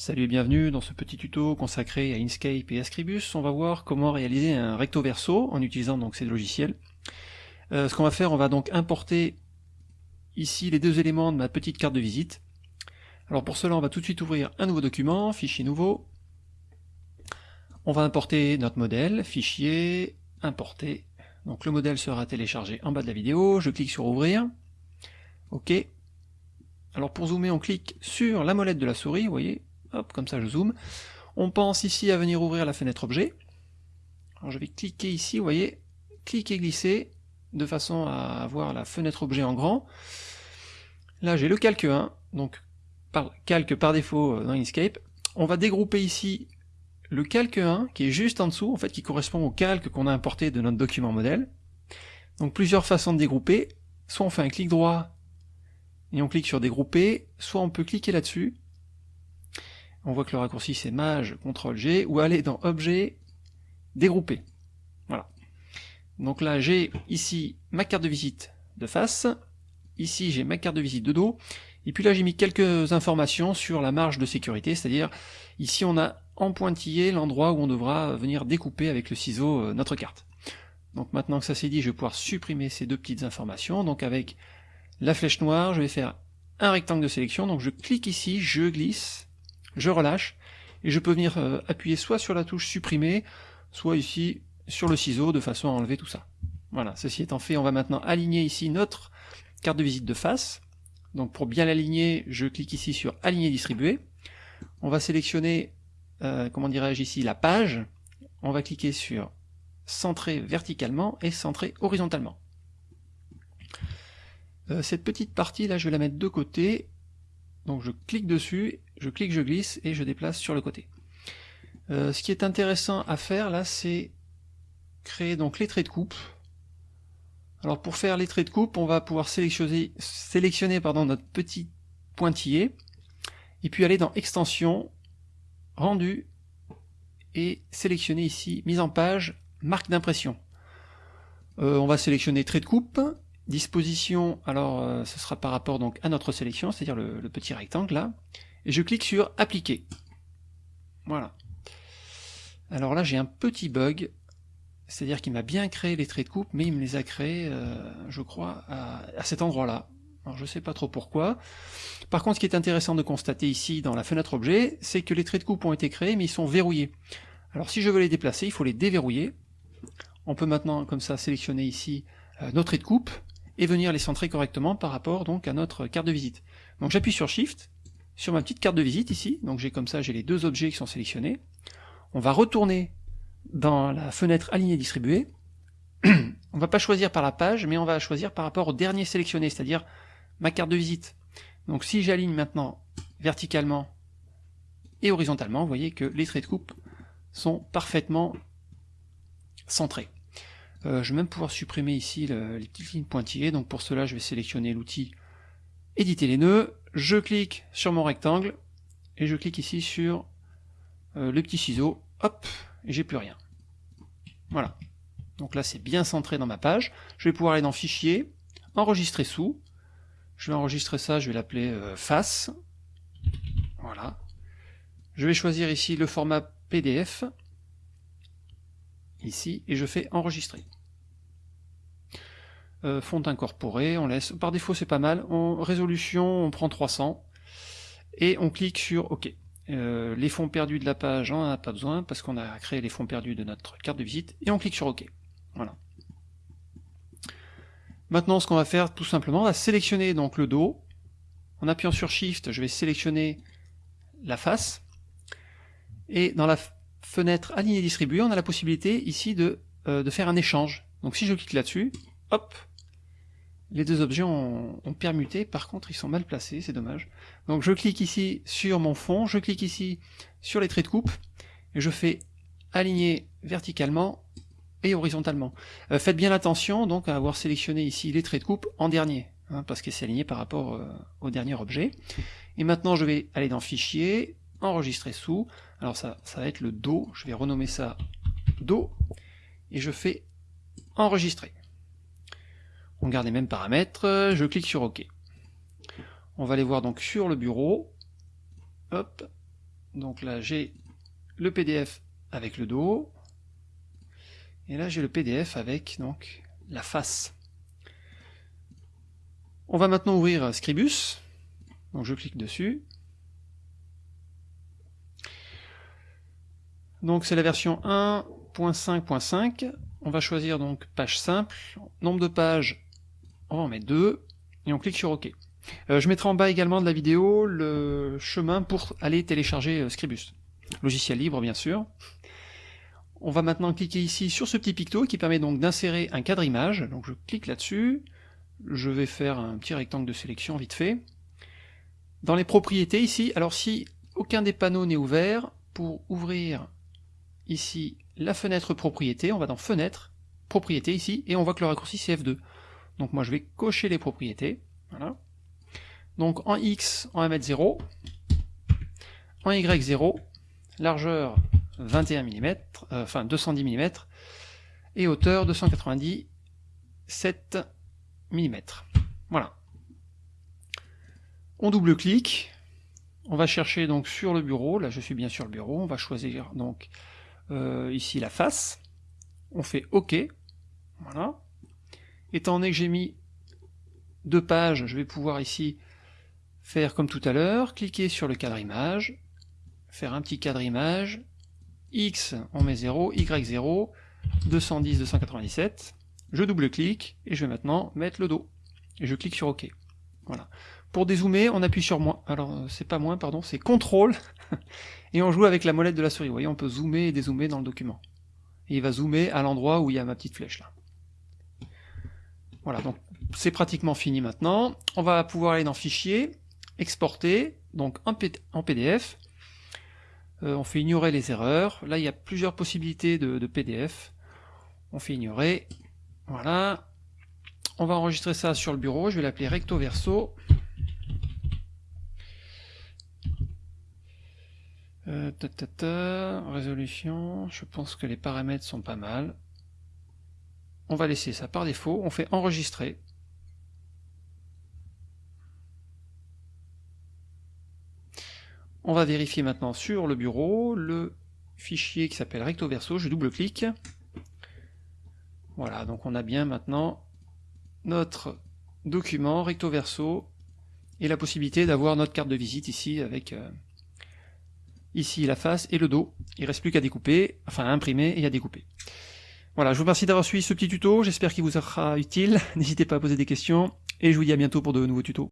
Salut et bienvenue dans ce petit tuto consacré à Inkscape et à Scribus. On va voir comment réaliser un recto verso en utilisant donc ces logiciels. Euh, ce qu'on va faire, on va donc importer ici les deux éléments de ma petite carte de visite. Alors pour cela, on va tout de suite ouvrir un nouveau document, fichier nouveau. On va importer notre modèle, fichier, importer. Donc le modèle sera téléchargé en bas de la vidéo. Je clique sur ouvrir. OK. Alors pour zoomer, on clique sur la molette de la souris, vous voyez, Hop, comme ça je zoome. On pense ici à venir ouvrir la fenêtre objet. Alors je vais cliquer ici, vous voyez, cliquer, glisser, de façon à avoir la fenêtre objet en grand. Là j'ai le calque 1, donc calque par défaut euh, dans Inkscape. On va dégrouper ici le calque 1, qui est juste en dessous, en fait, qui correspond au calque qu'on a importé de notre document modèle. Donc plusieurs façons de dégrouper. Soit on fait un clic droit et on clique sur dégrouper, soit on peut cliquer là-dessus on voit que le raccourci c'est Maj, CTRL G, ou aller dans Objet, Dégrouper. Voilà. Donc là j'ai ici ma carte de visite de face, ici j'ai ma carte de visite de dos, et puis là j'ai mis quelques informations sur la marge de sécurité, c'est-à-dire ici on a en pointillé l'endroit où on devra venir découper avec le ciseau euh, notre carte. Donc maintenant que ça c'est dit, je vais pouvoir supprimer ces deux petites informations, donc avec la flèche noire, je vais faire un rectangle de sélection, donc je clique ici, je glisse, je relâche, et je peux venir euh, appuyer soit sur la touche supprimer, soit ici sur le ciseau de façon à enlever tout ça. Voilà, ceci étant fait, on va maintenant aligner ici notre carte de visite de face. Donc pour bien l'aligner, je clique ici sur aligner distribuer. On va sélectionner, euh, comment dirais-je ici, la page. On va cliquer sur centrer verticalement et centrer horizontalement. Euh, cette petite partie là, je vais la mettre de côté. Donc je clique dessus je clique, je glisse et je déplace sur le côté. Euh, ce qui est intéressant à faire là, c'est créer donc les traits de coupe. Alors pour faire les traits de coupe, on va pouvoir sélectionner, pardon, notre petit pointillé, et puis aller dans Extension, Rendu, et sélectionner ici Mise en page, Marque d'impression. Euh, on va sélectionner trait de coupe, disposition, alors euh, ce sera par rapport donc à notre sélection, c'est-à-dire le, petit rectangle là, et je clique sur appliquer. Voilà. Alors là j'ai un petit bug, c'est-à-dire qu'il m'a bien créé les traits de coupe, mais il me les a créés, euh, je crois, à, cet endroit-là. Alors je sais pas trop pourquoi. Par contre, ce qui est intéressant de constater ici dans la fenêtre objet, c'est que les traits de coupe ont été créés, mais ils sont verrouillés. Alors si je veux les déplacer, il faut les déverrouiller. On peut maintenant, comme ça, sélectionner ici euh, nos traits de coupe, et venir les centrer correctement par rapport donc à notre carte de visite. Donc j'appuie sur Shift, sur ma petite carte de visite ici, donc j'ai comme ça, j'ai les deux objets qui sont sélectionnés. On va retourner dans la fenêtre aligner distribuer. on va pas choisir par la page, mais on va choisir par rapport au dernier sélectionné, c'est-à-dire ma carte de visite. Donc si j'aligne maintenant verticalement et horizontalement, vous voyez que les traits de coupe sont parfaitement centrés. Euh, je vais même pouvoir supprimer ici les petites lignes pointillées, donc pour cela je vais sélectionner l'outil éditer les nœuds, je clique sur mon rectangle, et je clique ici sur euh, le petit ciseau, hop, et j'ai plus rien. Voilà. Donc là c'est bien centré dans ma page. Je vais pouvoir aller dans Fichier, Enregistrer sous. Je vais enregistrer ça, je vais l'appeler euh, Face. Voilà. Je vais choisir ici le format PDF, ici, et je fais Enregistrer. Euh, font incorporé, on laisse, par défaut c'est pas mal, résolution on prend 300, et on clique sur OK. Euh, les fonds perdus de la page, on n'en a pas besoin, parce qu'on a créé les fonds perdus de notre carte de visite, et on clique sur OK. Voilà. Maintenant ce qu'on va faire tout simplement, on va sélectionner donc le dos, en appuyant sur Shift, je vais sélectionner la face, et dans la fenêtre aligner distribuer, on a la possibilité ici de, euh, de faire un échange. Donc si je clique là-dessus, hop, les deux objets ont, permuté, par contre ils sont mal placés, c'est dommage. Donc je clique ici sur mon fond, je clique ici sur les traits de coupe, et je fais aligner verticalement et horizontalement. Euh, faites bien attention donc à avoir sélectionné ici les traits de coupe en dernier, hein, parce que c'est aligné par rapport euh, au dernier objet. Et maintenant je vais aller dans Fichier, Enregistrer sous, alors ça, ça va être le dos, je vais renommer ça dos, et je fais Enregistrer. On garde les mêmes paramètres, je clique sur OK. On va aller voir donc sur le bureau. Hop. Donc là, j'ai le PDF avec le dos. Et là, j'ai le PDF avec donc la face. On va maintenant ouvrir Scribus. Donc je clique dessus. Donc c'est la version 1.5.5. On va choisir donc page simple. Nombre de pages, on va en mettre 2. Et on clique sur OK. Euh, je mettrai en bas également de la vidéo le chemin pour aller télécharger euh, Scribus. Logiciel libre bien sûr. On va maintenant cliquer ici sur ce petit picto qui permet donc d'insérer un cadre image. Donc je clique là-dessus. Je vais faire un petit rectangle de sélection vite fait. Dans les propriétés ici, alors si aucun des panneaux n'est ouvert, pour ouvrir ici la fenêtre propriété, on va dans fenêtre, propriété ici, et on voit que le raccourci c'est F2. Donc moi je vais cocher les propriétés, voilà. Donc en X, on va mettre 0, en Y 0, largeur 21 mm, euh, enfin 210 mm, et hauteur 297 mm. Voilà. On double-clique, on va chercher donc sur le bureau, là je suis bien sur le bureau, on va choisir donc euh, ici la face, on fait OK, voilà. Étant donné que j'ai mis deux pages, je vais pouvoir ici faire comme tout à l'heure, cliquer sur le cadre image, faire un petit cadre image, X on met 0, Y 0, 210, 297, je double-clique, et je vais maintenant mettre le dos, et je clique sur OK. Voilà. Pour dézoomer, on appuie sur moins. Alors, euh, c'est pas moins, pardon, c'est CTRL. et on joue avec la molette de la souris. Vous voyez, on peut zoomer et dézoomer dans le document. Et il va zoomer à l'endroit où il y a ma petite flèche là. Voilà, donc c'est pratiquement fini maintenant. On va pouvoir aller dans Fichier, Exporter, donc en, PDF. Euh, on fait ignorer les erreurs. Là, il y a plusieurs possibilités de, de PDF. On fait ignorer. Voilà. On va enregistrer ça sur le bureau. Je vais l'appeler recto verso. Euh, résolution, je pense que les paramètres sont pas mal. On va laisser ça par défaut, on fait enregistrer. On va vérifier maintenant sur le bureau le fichier qui s'appelle recto verso, je double-clique. Voilà, donc on a bien maintenant notre document recto verso et la possibilité d'avoir notre carte de visite ici avec euh, ici la face et le dos. Il reste plus qu'à découper, enfin à imprimer et à découper. Voilà, je vous remercie d'avoir suivi ce petit tuto, j'espère qu'il vous sera utile, n'hésitez pas à poser des questions, et je vous dis à bientôt pour de nouveaux tutos.